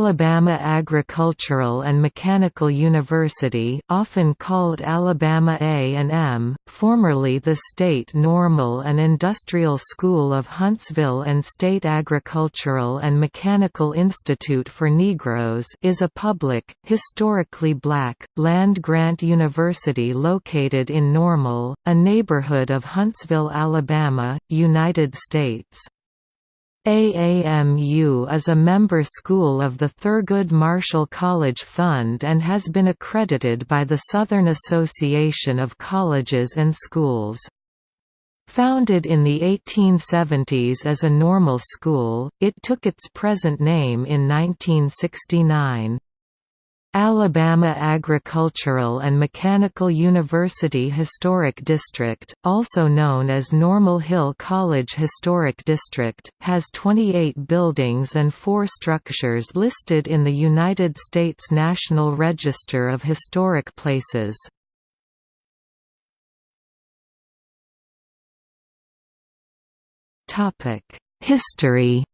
Alabama Agricultural and Mechanical University often called Alabama A&M, formerly the State Normal and Industrial School of Huntsville and State Agricultural and Mechanical Institute for Negroes is a public, historically black, land-grant university located in Normal, a neighborhood of Huntsville, Alabama, United States. AAMU is a member school of the Thurgood Marshall College Fund and has been accredited by the Southern Association of Colleges and Schools. Founded in the 1870s as a normal school, it took its present name in 1969. Alabama Agricultural and Mechanical University Historic District, also known as Normal Hill College Historic District, has 28 buildings and four structures listed in the United States National Register of Historic Places. History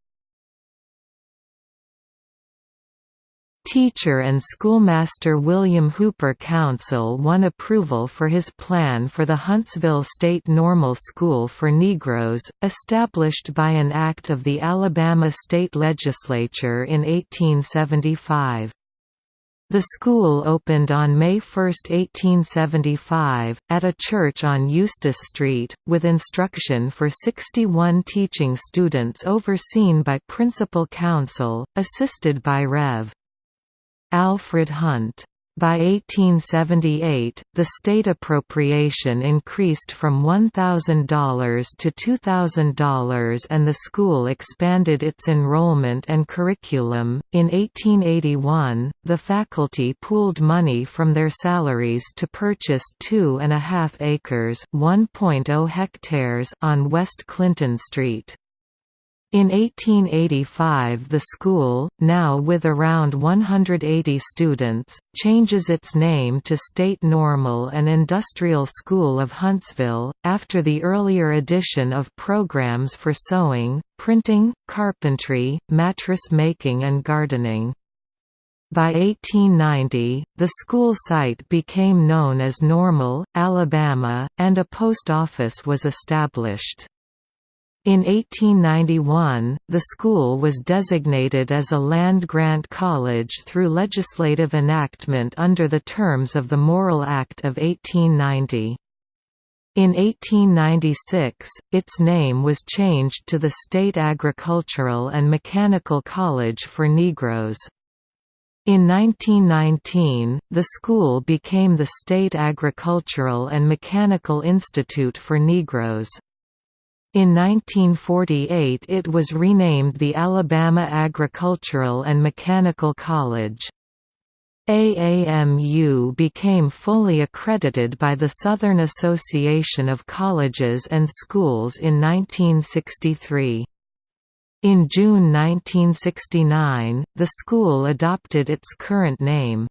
Teacher and schoolmaster William Hooper Councill won approval for his plan for the Huntsville State Normal School for Negroes, established by an act of the Alabama State Legislature in 1875. The school opened on May 1, 1875, at a church on Eustis Street, with instruction for 61 teaching students overseen by Principal Councill, assisted by Rev. Alfred Hunt. By 1878, the state appropriation increased from $1,000 to $2,000 and the school expanded its enrollment and curriculum. In 1881, the faculty pooled money from their salaries to purchase two and a half acres (1.0 hectares) on West Clinton Street. In 1885 the school, now with around 180 students, changes its name to State Normal and Industrial School of Huntsville, after the earlier addition of programs for sewing, printing, carpentry, mattress making and gardening. By 1890, the school site became known as Normal, Alabama, and a post office was established. In 1891, the school was designated as a land-grant college through legislative enactment under the terms of the Morrill Act of 1890. In 1896, its name was changed to the State Agricultural and Mechanical College for Negroes. In 1919, the school became the State Agricultural and Mechanical Institute for Negroes. In 1948 it was renamed the Alabama Agricultural and Mechanical College. AAMU became fully accredited by the Southern Association of Colleges and Schools in 1963. In June 1969, the school adopted its current name.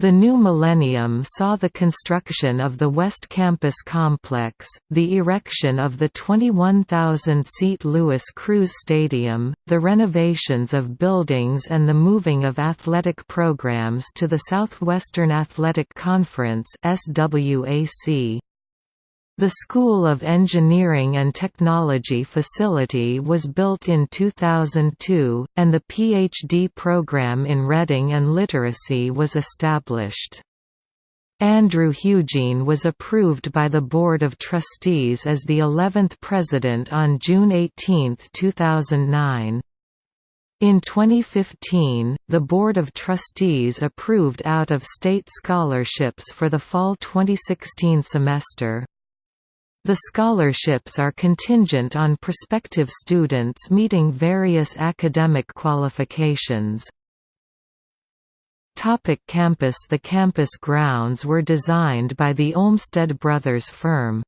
The new millennium saw the construction of the West Campus complex, the erection of the 21,000-seat Louis Crews Stadium, the renovations of buildings and the moving of athletic programs to the Southwestern Athletic Conference SWAC. The School of Engineering and Technology facility was built in 2002, and the PhD program in Reading and Literacy was established. Andrew Hugine was approved by the Board of Trustees as the 11th president on June 18, 2009. In 2015, the Board of Trustees approved out-of-state scholarships for the fall 2016 semester. The scholarships are contingent on prospective students meeting various academic qualifications. Topic campus The campus grounds were designed by the Olmsted Brothers firm.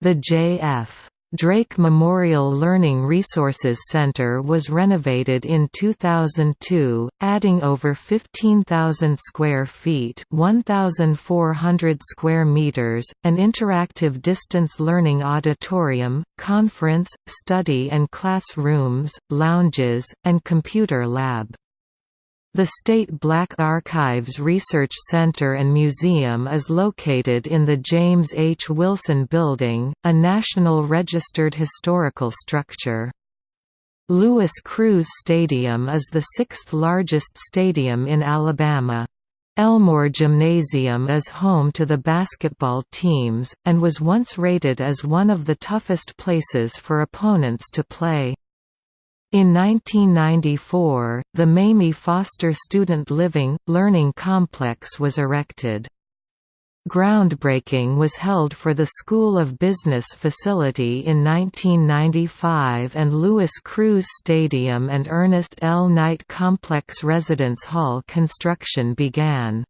The J.F. Drake Memorial Learning Resources Center was renovated in 2002, adding over 15,000 square feet 1,400 square meters, an interactive distance learning auditorium, conference, study and classrooms, lounges, and computer lab. The State Black Archives Research Center and Museum is located in the James H. Wilson Building, a National Registered Historical Structure. Louis Crews Stadium is the sixth largest stadium in Alabama. Elmore Gymnasium is home to the basketball teams, and was once rated as one of the toughest places for opponents to play. In 1994, the Mamie Foster Student Living, Learning Complex was erected. Groundbreaking was held for the School of Business facility in 1995 and Louis Crews Stadium and Ernest L. Knight Complex Residence Hall construction began.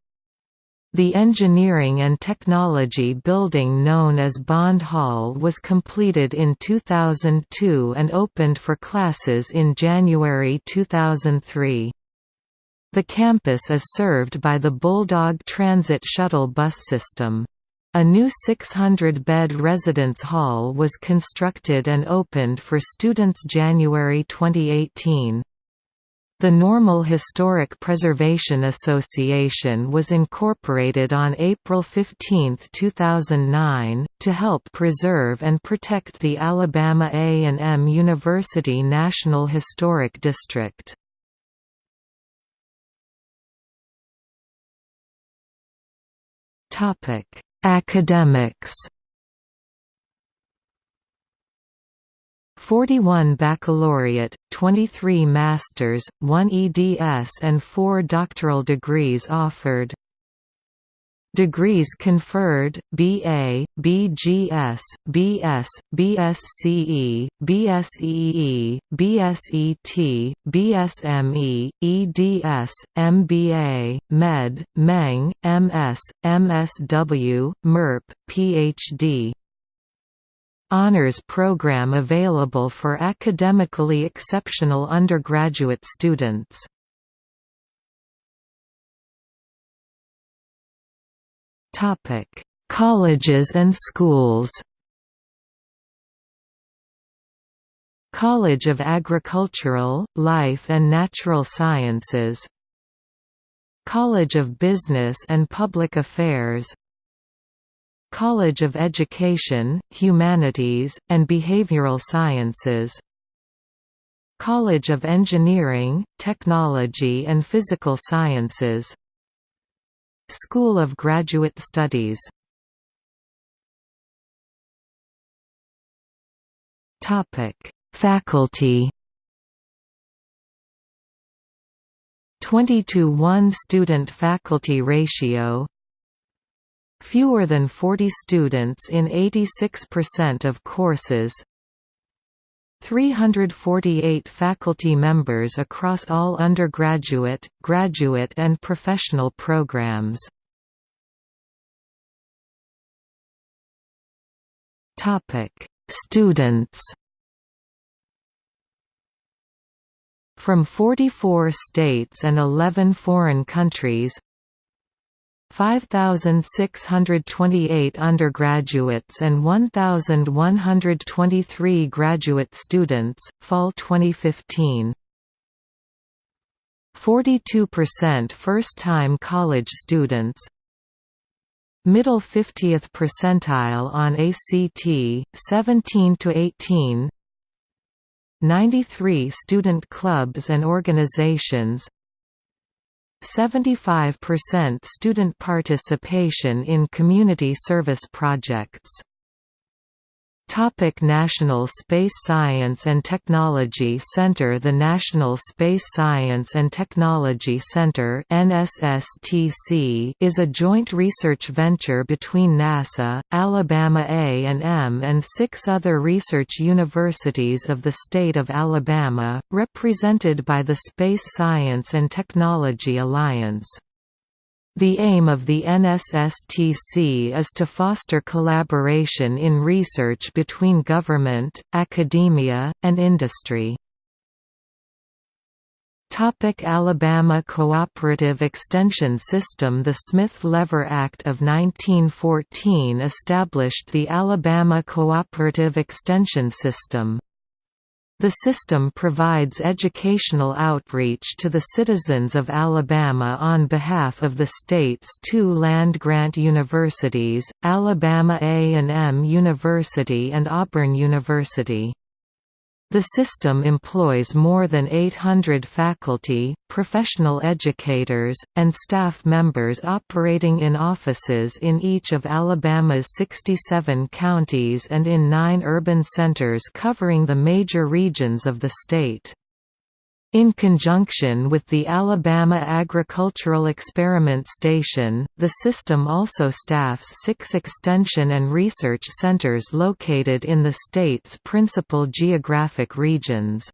The Engineering and Technology building known as Bond Hall was completed in 2002 and opened for classes in January 2003. The campus is served by the Bulldog Transit shuttle bus system. A new 600-bed residence hall was constructed and opened for students January 2018. The Normal Historic Preservation Association was incorporated on April 15, 2009, to help preserve and protect the Alabama A&M University National Historic District. Academics 41 baccalaureate, 23 masters, 1 EDS and 4 doctoral degrees offered. Degrees conferred: BA, BGS, BS, BSCE, BSEE, BSET, BSME, EDS, MBA, Med, Meng, MS, MSW, MERP, PhD honors program available for academically exceptional undergraduate students. Colleges and schools College of Agricultural, Life and Natural Sciences College of Business and Public Affairs College of Education, Humanities, and Behavioral Sciences. College of Engineering, Technology and Physical Sciences. School of Graduate Studies. Faculty. 20 to 1 student-faculty ratio Fewer than 40 students in 86% of courses 348 faculty members across all undergraduate, graduate and professional programs. Students From 44 states and 11 foreign countries 5,628 undergraduates and 1,123 graduate students, Fall 2015. 42% first-time college students. Middle 50th percentile on ACT, 17 to 18 93 student clubs and organizations 75% student participation in community service projects Topic National Space Science and Technology Center The National Space Science and Technology Center NSSTC is a joint research venture between NASA, Alabama A&M and six other research universities of the state of Alabama, represented by the Space Science and Technology Alliance. The aim of the NSSTC is to foster collaboration in research between government, academia, and industry. Topic Alabama Cooperative Extension System The Smith-Lever Act of 1914 established the Alabama Cooperative Extension System. The system provides educational outreach to the citizens of Alabama on behalf of the state's two land-grant universities, Alabama A&M University and Auburn University. The system employs more than 800 faculty, professional educators, and staff members operating in offices in each of Alabama's 67 counties and in nine urban centers covering the major regions of the state. In conjunction with the Alabama Agricultural Experiment Station, the system also staffs six extension and research centers located in the state's principal geographic regions.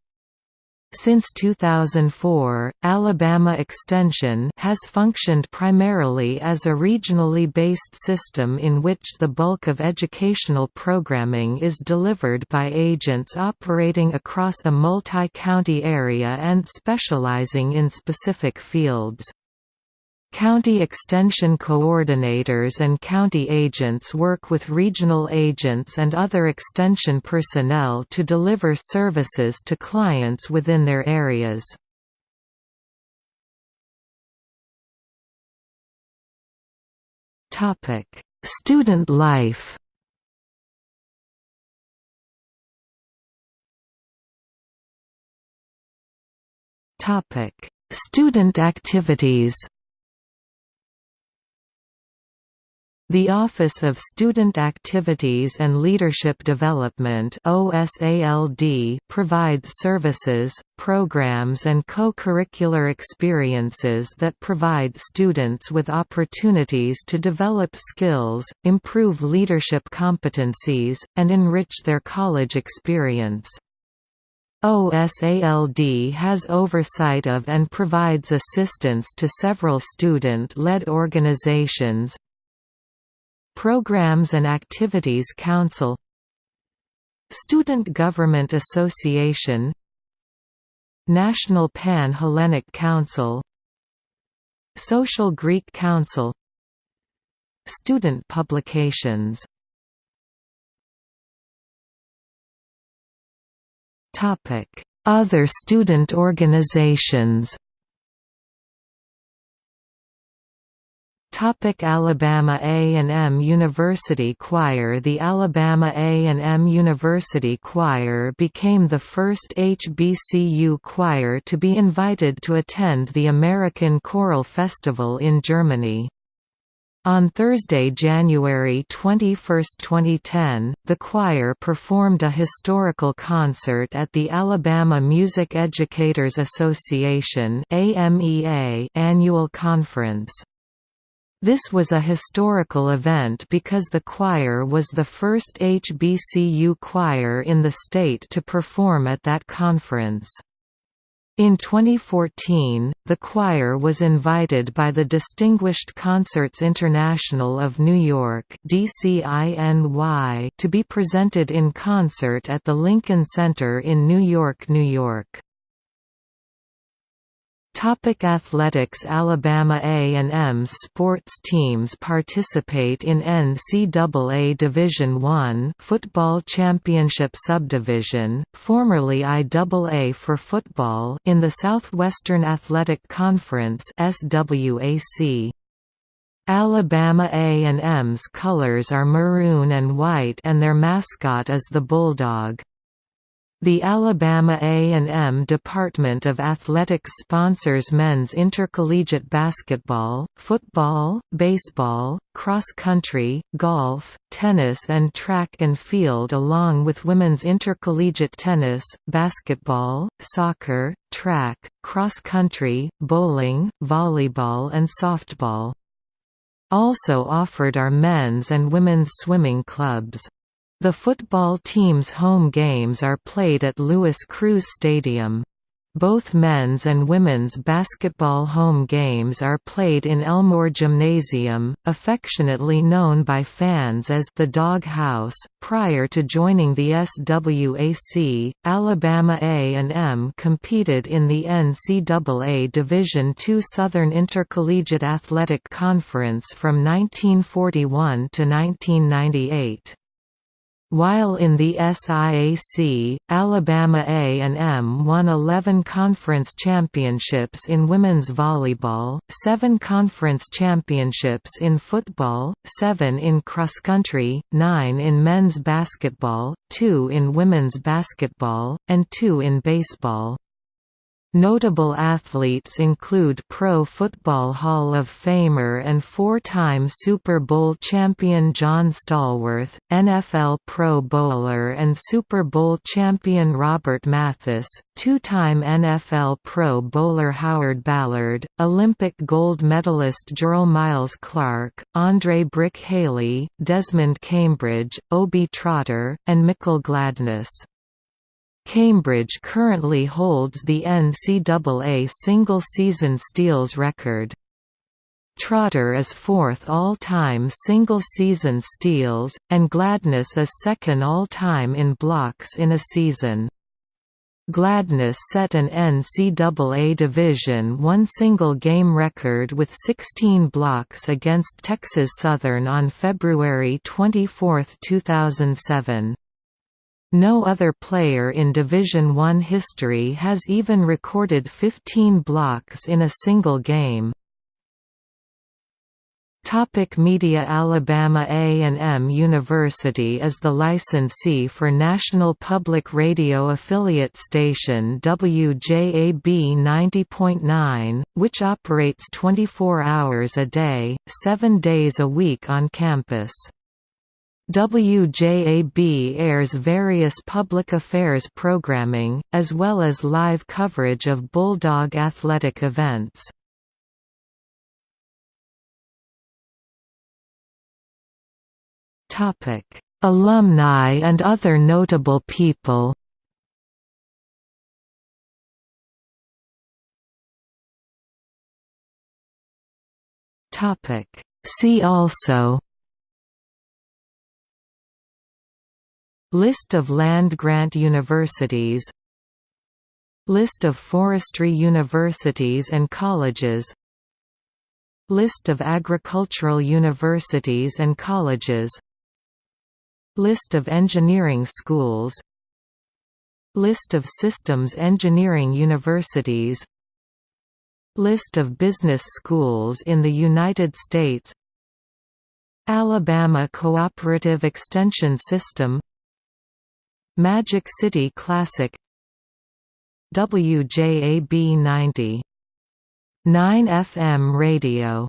Since 2004, Alabama Extension has functioned primarily as a regionally based system in which the bulk of educational programming is delivered by agents operating across a multi-county area and specializing in specific fields. County Extension Coordinators and county agents work with regional agents and other extension personnel to deliver services to clients within their areas. Student life Student activities The Office of Student Activities and Leadership Development provides services, programs and co-curricular experiences that provide students with opportunities to develop skills, improve leadership competencies, and enrich their college experience. OSALD has oversight of and provides assistance to several student-led organizations, Programs and Activities Council Student Government Association National Pan-Hellenic Council Social Greek Council Student Publications. Other student organizations Topic Alabama A&M University Choir The Alabama A&M University Choir became the first HBCU choir to be invited to attend the American Choral Festival in Germany. On Thursday, January 21, 2010, the choir performed a historical concert at the Alabama Music Educators Association annual conference. This was a historical event because the choir was the first HBCU choir in the state to perform at that conference. In 2014, the choir was invited by the Distinguished Concerts International of New York to be presented in concert at the Lincoln Center in New York, New York. Topic athletics Alabama A&M's sports teams participate in NCAA Division I football championship subdivision, formerly IAA for football in the Southwestern Athletic Conference SWAC. Alabama A&M's colors are maroon and white and their mascot is the Bulldog. The Alabama A&M Department of Athletics sponsors men's intercollegiate basketball, football, baseball, cross country, golf, tennis and track and field along with women's intercollegiate tennis, basketball, soccer, track, cross country, bowling, volleyball and softball. Also offered are men's and women's swimming clubs. The football team's home games are played at Louis Crews Stadium. Both men's and women's basketball home games are played in Elmore Gymnasium, affectionately known by fans as the Dog House. Prior to joining the SWAC, Alabama A&M competed in the NCAA Division II Southern Intercollegiate Athletic Conference from 1941 to 1998. While in the SIAC, Alabama A&M won 11 conference championships in women's volleyball, 7 conference championships in football, 7 in cross-country, 9 in men's basketball, 2 in women's basketball, and 2 in baseball. Notable athletes include Pro Football Hall of Famer and four-time Super Bowl champion John Stallworth, NFL Pro Bowler and Super Bowl champion Robert Mathis, two-time NFL Pro Bowler Howard Ballard, Olympic gold medalist Gerald Miles Clark, Andre Brick Haley, Desmond Cambridge, Obie Trotter, and Michael Gladness. Cambridge currently holds the NCAA single-season steals record. Trotter is fourth all-time single-season steals, and Gladness is second all-time in blocks in a season. Gladness set an NCAA Division I single-game record with 16 blocks against Texas Southern on February 24, 2007. No other player in Division I history has even recorded 15 blocks in a single game. Topic media Alabama A&M University is the licensee for National Public Radio affiliate station WJAB 90.9, which operates 24 hours a day, 7 days a week on campus. WJAB airs various public affairs programming, as well as live coverage of Bulldog athletic events. Alumni and other notable people See also List of land-grant universities. List of forestry universities and colleges. List of agricultural universities and colleges. List of engineering schools. List of systems engineering universities. List of business schools in the United States. Alabama Cooperative Extension System Magic City Classic WJAB 90. 9 FM radio